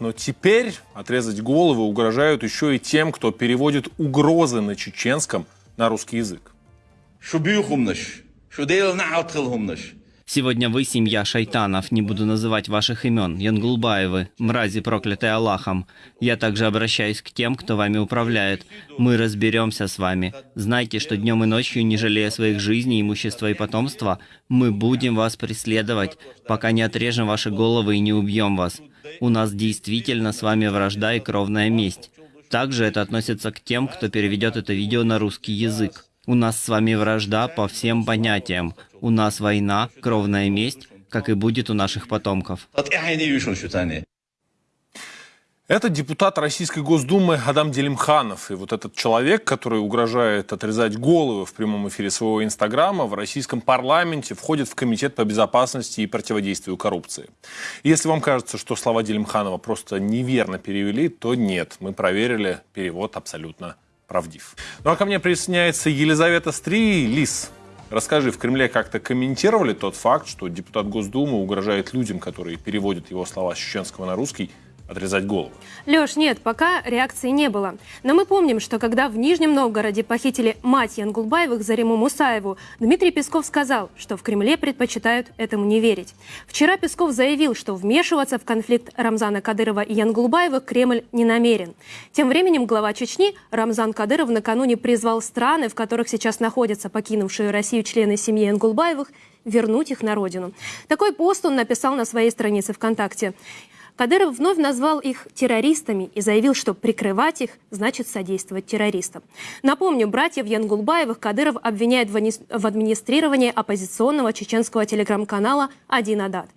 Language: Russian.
Но теперь отрезать головы угрожают еще и тем, кто переводит угрозы на чеченском на русский язык. Сегодня вы семья шайтанов, не буду называть ваших имен, Янгулбаевы, мрази, проклятые Аллахом. Я также обращаюсь к тем, кто вами управляет. Мы разберемся с вами. Знайте, что днем и ночью, не жалея своих жизней, имущества и потомства, мы будем вас преследовать, пока не отрежем ваши головы и не убьем вас. У нас действительно с вами вражда и кровная месть. Также это относится к тем, кто переведет это видео на русский язык. У нас с вами вражда по всем понятиям. У нас война, кровная месть, как и будет у наших потомков. Это депутат Российской Госдумы Адам Делимханов. И вот этот человек, который угрожает отрезать головы в прямом эфире своего Инстаграма, в российском парламенте входит в Комитет по безопасности и противодействию коррупции. И если вам кажется, что слова Делимханова просто неверно перевели, то нет. Мы проверили, перевод абсолютно правдив. Ну а ко мне присоединяется Елизавета Стри. Лис, расскажи, в Кремле как-то комментировали тот факт, что депутат Госдумы угрожает людям, которые переводят его слова с чеченского на русский, отрезать голову? Леш, нет, пока реакции не было. Но мы помним, что когда в Нижнем Новгороде похитили мать Янгулбаевых Зариму Мусаеву, Дмитрий Песков сказал, что в Кремле предпочитают этому не верить. Вчера Песков заявил, что вмешиваться в конфликт Рамзана Кадырова и Янгулбаевых Кремль не намерен. Тем временем глава Чечни Рамзан Кадыров накануне призвал страны, в которых сейчас находятся покинувшие Россию члены семьи Янгулбаевых, вернуть их на родину. Такой пост он написал на своей странице ВКонтакте. Кадыров вновь назвал их террористами и заявил, что прикрывать их значит содействовать террористам. Напомню, братьев Янгулбаевых Кадыров обвиняет в администрировании оппозиционного чеченского телеграм-канала «Один Адат».